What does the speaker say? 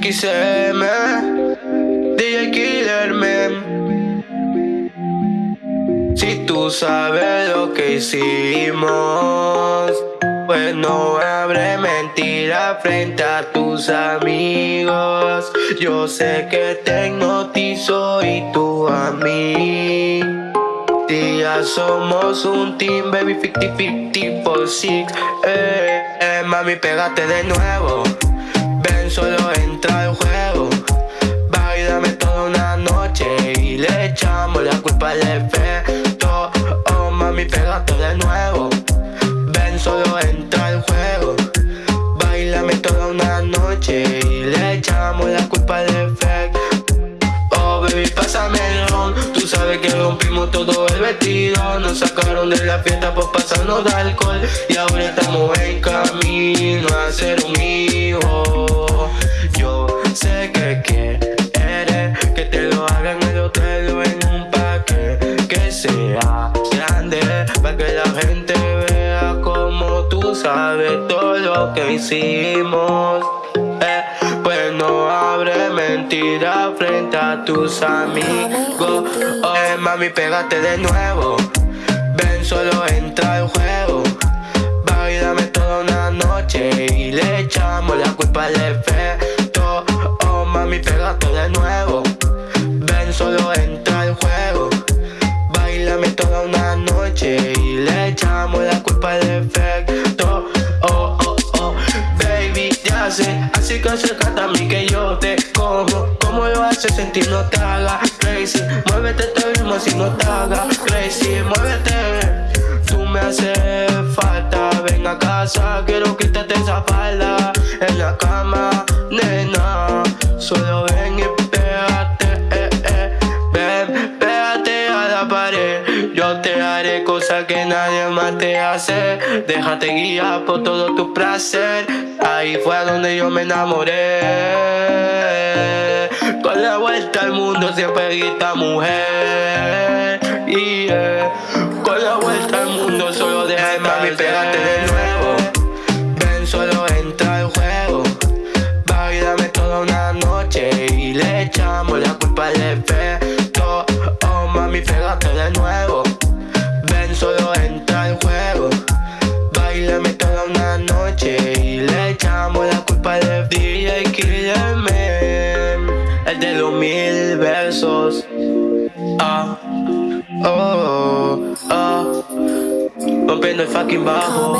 XM, DJ Killer Si tú sabes lo que hicimos, pues no habré mentira frente a tus amigos. Yo sé que te hipnotizo y tú a mí. Ya somos un team, baby 50-50 por 6 eh, eh, Mami, pégate de nuevo Ven, solo entra al juego. Bailame toda una noche Y le echamos la culpa al efecto. Oh, mami, pégate de nuevo. Ven, solo entra al juego. Bailame toda una noche Y le echamos la culpa al efecto. Oh, baby, pásame el ron. Tú sabes que rompimos todo el vestido. Nos sacaron de la fiesta por pasarnos de alcohol. Y ahora estamos en camino a ser un que hicimos. Eh, Pues no abre mentira frente a tus amigos. Oh, mami, pégate de nuevo. Ven, solo entra al juego. Bailame toda una noche Y le echamos la culpa al efecto. Oh, mami, pégate de nuevo. Ven, solo entra al juego. Bailame toda una noche Y le echamos la culpa al efecto Así que acércate a mí que yo te como Como lo hace sentir no te haga crazy. Muévete te ritmo si no te haga crazy. Muévete. Tú me haces falta. Ven a casa Quiero quitarte esa falda. En la cama Yo te haré cosas que nadie más te hace. Déjate guiar por todo tu placer. Ahí fue donde yo me enamoré. Con la vuelta al mundo siempre grita mujer. Y Con la vuelta al mundo solo deja mami pégate de nuevo. Ven solo entra al juego. Bailame toda una noche y le echamos la culpa al efecto. Oh mami pégate Ah, oh, oh. Rompiendo el fucking bajo